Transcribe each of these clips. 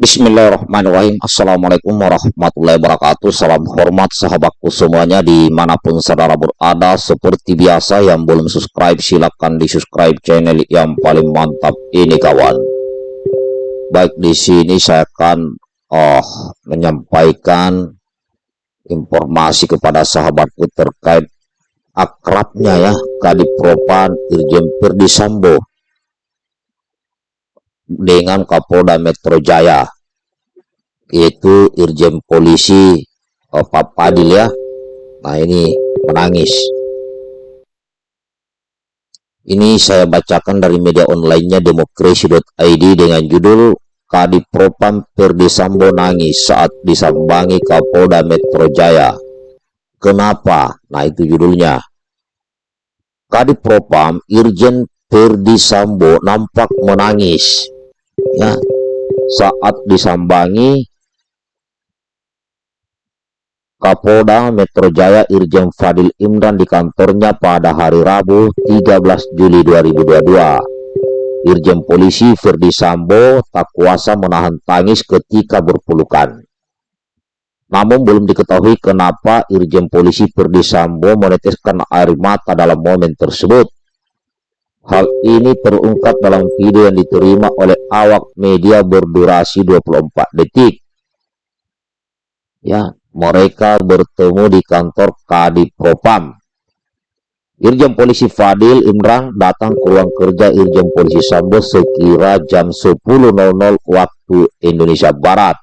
Bismillahirrahmanirrahim. Assalamualaikum warahmatullahi wabarakatuh. Salam hormat sahabatku semuanya Di mana pun saudara berada Seperti biasa yang belum subscribe Silahkan di subscribe channel yang paling mantap ini kawan. Baik di sini saya akan oh, Menyampaikan Informasi kepada sahabatku terkait Akrabnya ya Kadipropan Irjen Perdisambo dengan Kapolda Metro Jaya yaitu Irjen Polisi oh, Pak Padil ya. Nah ini menangis. Ini saya bacakan dari media onlinenya demokrasi.id dengan judul Kadipropam Perdisambo nangis saat disambangi Kapolda Metro Jaya. Kenapa? nah itu judulnya. Kadipropam Irjen Perdisambo nampak menangis ya saat disambangi Kapolda Metro Jaya Irjen Fadil Imran di kantornya pada hari Rabu 13 Juli 2022. Irjen Polisi Ferdi Sambo tak kuasa menahan tangis ketika berpelukan. Namun belum diketahui kenapa Irjen Polisi Ferdi Sambo meneteskan air mata dalam momen tersebut. Hal ini terungkap dalam video yang diterima oleh awak media berdurasi 24 detik. Ya, mereka bertemu di kantor Kadif Propam. Irjen Polisi Fadil Imran datang ke ruang kerja Irjen Polisi Sambo sekira jam 10.00 waktu Indonesia Barat.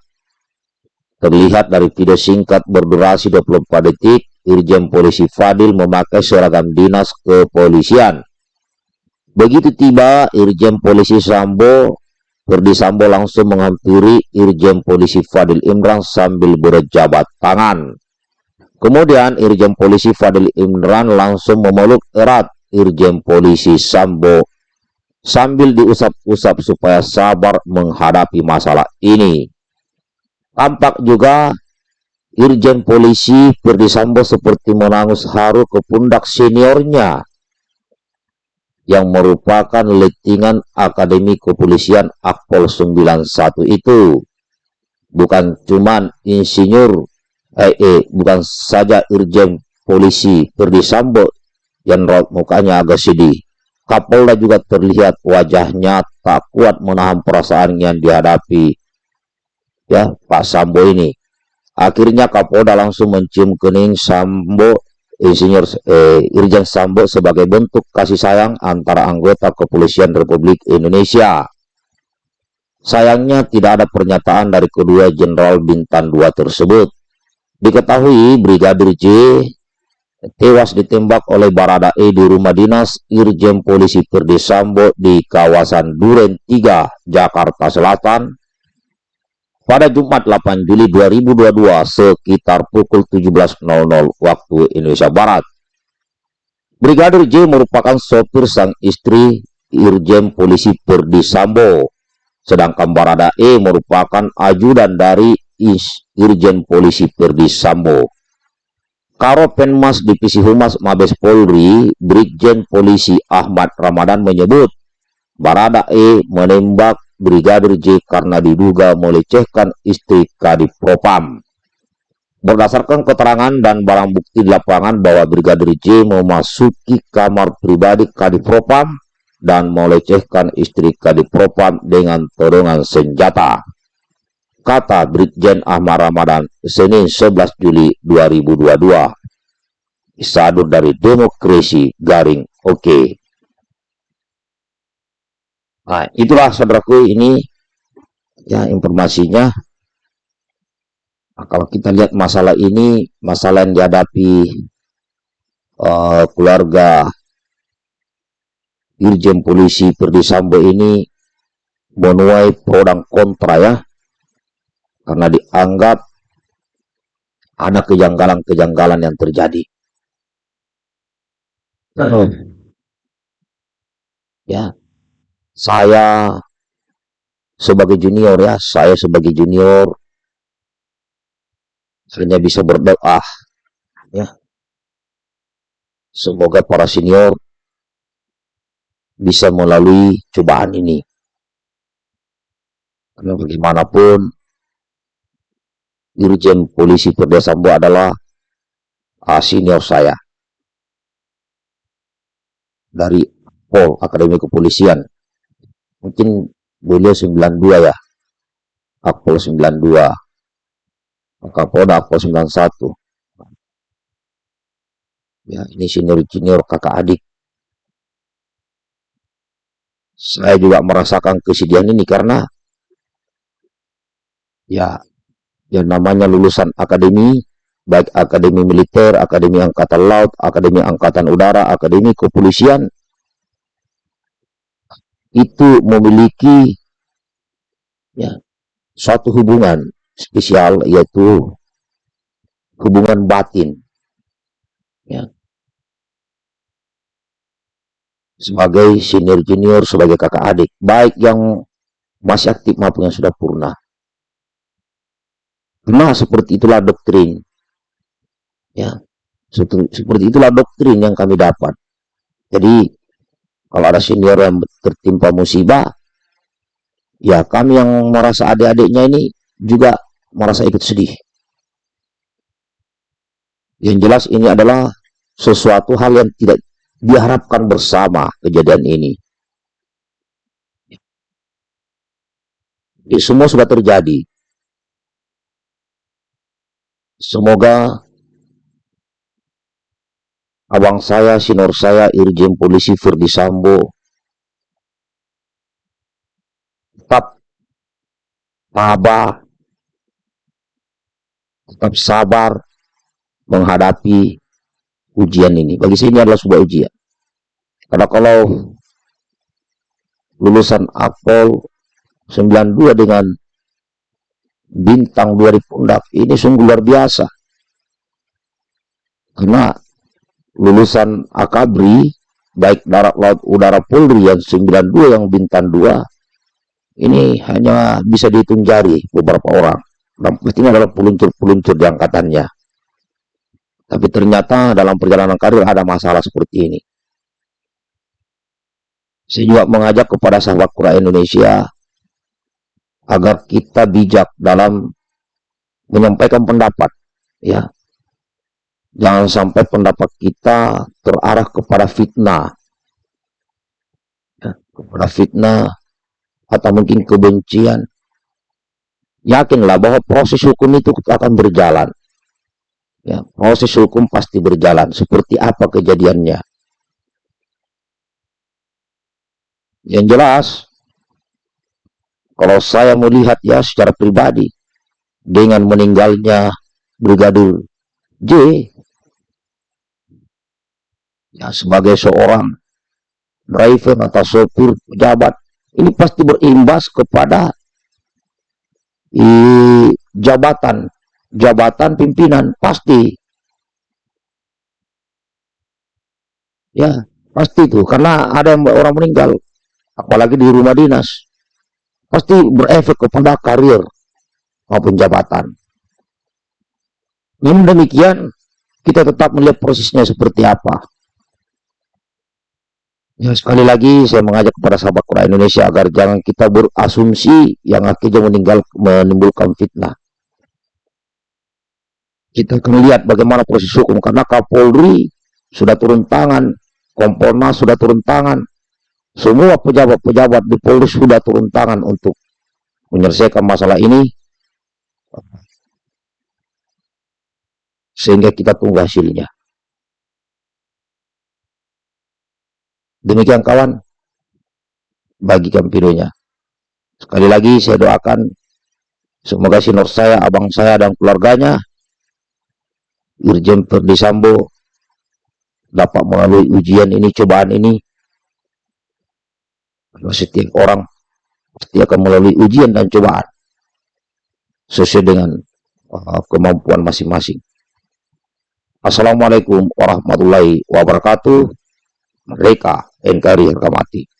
Terlihat dari video singkat berdurasi 24 detik, Irjen Polisi Fadil memakai seragam dinas kepolisian Begitu tiba, Irjen Polisi Sambo, Ferdi Sambo langsung menghampiri Irjen Polisi Fadil Imran sambil berjabat tangan. Kemudian Irjen Polisi Fadil Imran langsung memeluk erat Irjen Polisi Sambo sambil diusap-usap supaya sabar menghadapi masalah ini. Tampak juga Irjen Polisi Ferdi Sambo seperti menangis haru ke pundak seniornya yang merupakan lettingan Akademi Kepolisian Akpol 91 itu. Bukan cuman insinyur, eh, eh bukan saja Irjen Polisi Ferdi Sambo yang raut mukanya agak sedih. Kapolda juga terlihat wajahnya tak kuat menahan perasaan yang dihadapi ya Pak Sambo ini. Akhirnya Kapolda langsung mencium kening Sambo Insinyur eh, Irjen Sambo sebagai bentuk kasih sayang antara anggota kepolisian Republik Indonesia. Sayangnya tidak ada pernyataan dari kedua Jenderal Bintang 2 tersebut. Diketahui Brigadir J tewas ditembak oleh Barada E di rumah dinas Irjen Polisi Ferdi Sambo di kawasan Duren 3, Jakarta Selatan pada Jumat 8 Juli 2022 sekitar pukul 17.00 waktu Indonesia Barat. Brigadir J merupakan sopir sang istri Irjen Polisi Perdi Sambo, sedangkan Barada E merupakan ajudan dari Irjen Polisi Perdi Sambo. Karo Penmas Divisi Humas Mabes Polri, Brigjen Polisi Ahmad Ramadan menyebut, Barada E menembak Brigadir J karena diduga melecehkan istri Kadif Propam. Berdasarkan keterangan dan barang bukti di lapangan bahwa Brigadir J memasuki kamar pribadi Kadif Propam dan melecehkan istri Kadif Propam dengan torongan senjata. Kata Brigjen Ahmad Ramadan, Senin 11 Juli 2022. Isadur dari Demokrasi Garing Oke. Okay. Nah, itulah saudaraku ini ya informasinya. Nah, kalau kita lihat masalah ini, masalah yang dihadapi uh, keluarga Irjen Polisi Perdi Sambo ini menuai pro dan kontra ya. Karena dianggap ada kejanggalan-kejanggalan yang terjadi. Ya, saya sebagai junior ya, saya sebagai junior hanya bisa berdoa ya. Semoga para senior bisa melalui cobaan ini. Karena bagaimanapun Dirjen Polisi Perdesambo adalah uh, senior saya dari Pol Akademi Kepolisian. Mungkin beliau 92 ya. Akpol 92. Kapolda Akpol 91. Ya, ini senior-senior kakak adik. Saya juga merasakan kesedihan ini karena ya yang namanya lulusan akademi baik akademi militer, akademi angkatan laut, akademi angkatan udara, akademi kepolisian itu memiliki ya suatu hubungan spesial yaitu hubungan batin ya sebagai senior junior sebagai kakak adik baik yang masih aktif maupun yang sudah purna Nah, seperti itulah doktrin. Ya, seperti itulah doktrin yang kami dapat. Jadi, kalau ada senior yang tertimpa musibah, ya kami yang merasa adik-adiknya ini juga merasa ikut sedih. Yang jelas ini adalah sesuatu hal yang tidak diharapkan bersama kejadian ini. Semua sudah terjadi. Semoga abang saya, sinor saya, Irjen Polisi Firdi Sambo tetap maba, tetap sabar menghadapi ujian ini. Bagi saya ini adalah sebuah ujian. Karena kalau lulusan Apol 92 dengan bintang dua pundak ini sungguh luar biasa karena lulusan akabri baik darat laut udara polri yang 92 yang bintang dua ini hanya bisa dihitung jari beberapa orang. Dan ini adalah peluncur-peluncur di angkatannya. Tapi ternyata dalam perjalanan karir ada masalah seperti ini. Saya juga mengajak kepada sahabat Quran Indonesia agar kita bijak dalam menyampaikan pendapat ya jangan sampai pendapat kita terarah kepada fitnah. Ya, kepada fitnah atau mungkin kebencian. Yakinlah bahwa proses hukum itu akan berjalan. Ya proses hukum pasti berjalan seperti apa kejadiannya. Yang jelas kalau saya melihat ya secara pribadi dengan meninggalnya Brigadir J ya sebagai seorang driver atau sopir pejabat ini pasti berimbas kepada i, jabatan jabatan pimpinan pasti ya pasti itu karena ada yang orang meninggal apalagi di rumah dinas pasti berefek kepada karir maupun jabatan. Namun demikian, kita tetap melihat prosesnya seperti apa. Ya, sekali lagi saya mengajak kepada sahabat Quran Indonesia agar jangan kita berasumsi yang akhirnya meninggal menimbulkan fitnah. Kita akan lihat bagaimana proses hukum karena Kapolri sudah turun tangan, Kompolnas sudah turun tangan, semua pejabat-pejabat di Polri sudah turun tangan untuk menyelesaikan masalah ini sehingga kita tunggu hasilnya. Demikian kawan, bagikan videonya. Sekali lagi saya doakan semoga sinor saya, abang saya dan keluarganya Irjen Ferdi Sambo dapat melalui ujian ini, cobaan ini setiap orang pasti akan melalui ujian dan cobaan sesuai dengan uh, kemampuan masing-masing. Assalamualaikum warahmatullahi wabarakatuh. Mereka NKRI harga mati.